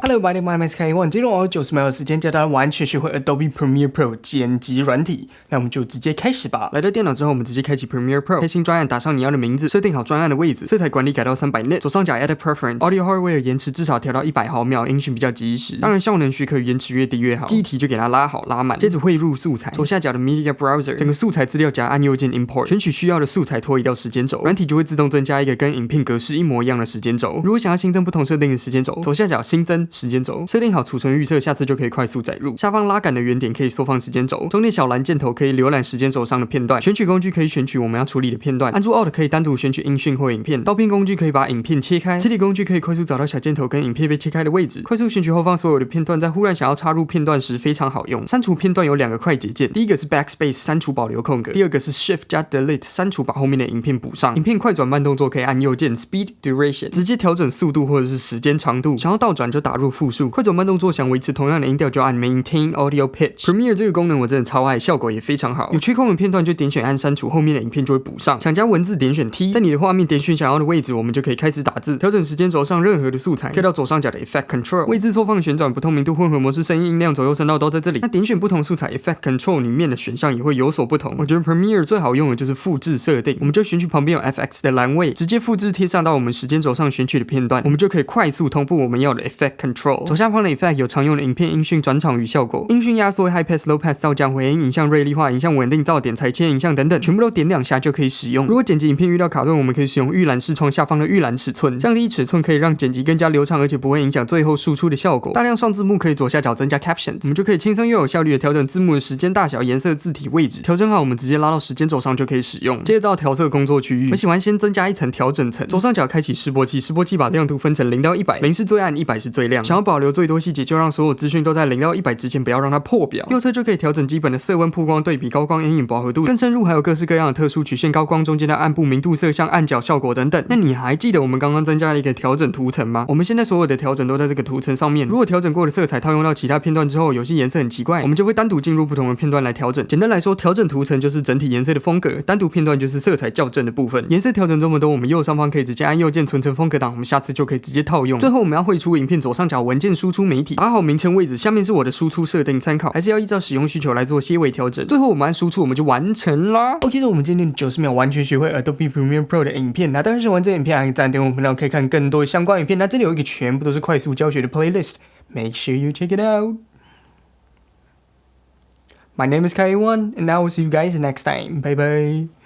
Hello, my name is K One。今天我有九十秒的时间教大家完全学会 Adobe Premiere Pro 剪辑软体，那我们就直接开始吧。来到电脑之后，我们直接开启 Premiere Pro，开新专案，打上你要的名字，设定好专案的位置，色彩管理改到三百 nit，左上角 Add Preference，Audio Hardware 延迟至少调到一百毫秒，音讯比较及时。当然效能许可延迟越低越好。记忆体就给它拉好拉满，接着汇入素材，左下角的 Media Browser，整个素材资料夹按右键 Import，选取需要的素材拖移到时间轴，软体就会自动增加一个跟影片格式一模一样的时间轴。如果想要新增不同设定的时间轴，左下角新增时间轴，设定。好储存预设，下次就可以快速载入。下方拉杆的圆点可以缩放时间轴，中间小蓝箭头可以浏览时间轴上的片段。选取工具可以选取我们要处理的片段，按住 Alt 可以单独选取音讯或影片。刀片工具可以把影片切开，磁体工具可以快速找到小箭头跟影片被切开的位置，快速选取后方所有的片段，在忽然想要插入片段时非常好用。删除片段有两个快捷键，第一个是 Backspace 删除保留空格，第二个是 Shift 加 Delete 删除把后面的影片补上。影片快转慢动作可以按右键 Speed Duration 直接调整速度或者是时间长度，想要倒转就打入复数。快走慢动作想维持。同样的音调就按 Maintain Audio Pitch。Premiere 这个功能我真的超爱，效果也非常好。有缺空的片段就点选按删除，后面的影片就会补上。想加文字点选 T，在你的画面点选想要的位置，我们就可以开始打字。调整时间轴上任何的素材，可以到左上角的 Effect Control。位置错放、旋转、不透明度、混合模式、声音音量、左右声道都在这里。那点选不同素材 Effect Control 里面的选项也会有所不同。我觉得 Premiere 最好用的就是复制设定，我们就选取旁边有 FX 的栏位，直接复制贴上到我们时间轴上选取的片段，我们就可以快速同步我们要的 Effect Control。左下方的 Effect 有常用的影片音讯转场。与效果、音讯压缩、High Pass、Low Pass、噪降、回音、影像锐利化、影像稳定、噪点、裁切影像等等，全部都点两下就可以使用。如果剪辑影片遇到卡顿，我们可以使用预览视窗下方的预览尺寸，降低尺寸可以让剪辑更加流畅，而且不会影响最后输出的效果。大量上字幕可以左下角增加 Captions，我们就可以轻松又有效率的调整字幕的时间、大小、颜色、字体位置。调整好，我们直接拉到时间轴上就可以使用。接着到调色工作区域，我喜欢先增加一层调整层。左上角开启示波器，示波器把亮度分成零到一百，零是最暗，一百是最亮。想要保留最多细节，就让所有资讯都在零到一百之前，不要让它。破表，右侧就可以调整基本的色温、曝光、对比、高光、阴影、饱和度。更深入还有各式各样的特殊曲线、高光中间的暗部、明度、色相、暗角效果等等。那你还记得我们刚刚增加了一个调整图层吗？我们现在所有的调整都在这个图层上面。如果调整过的色彩套用到其他片段之后，有些颜色很奇怪，我们就会单独进入不同的片段来调整。简单来说，调整图层就是整体颜色的风格，单独片段就是色彩校正的部分。颜色调整这么多，我们右上方可以直接按右键存成风格档，我们下次就可以直接套用。最后我们要绘出影片左上角文件输出媒体，打好名称位置，下面是我的输出设定参考，还是要依照。使用需求来做些微调整，最后我们按输出，我们就完成啦。OK，那我们今天九十秒完全学会 Adobe Premiere Pro 的影片。那当然是玩这影片，还赞订我们频道，可以看更多相关影片。那这里有一个全部都是快速教学的 playlist，make sure you check it out。My name is Kai One，and I will see you guys next time. Bye bye.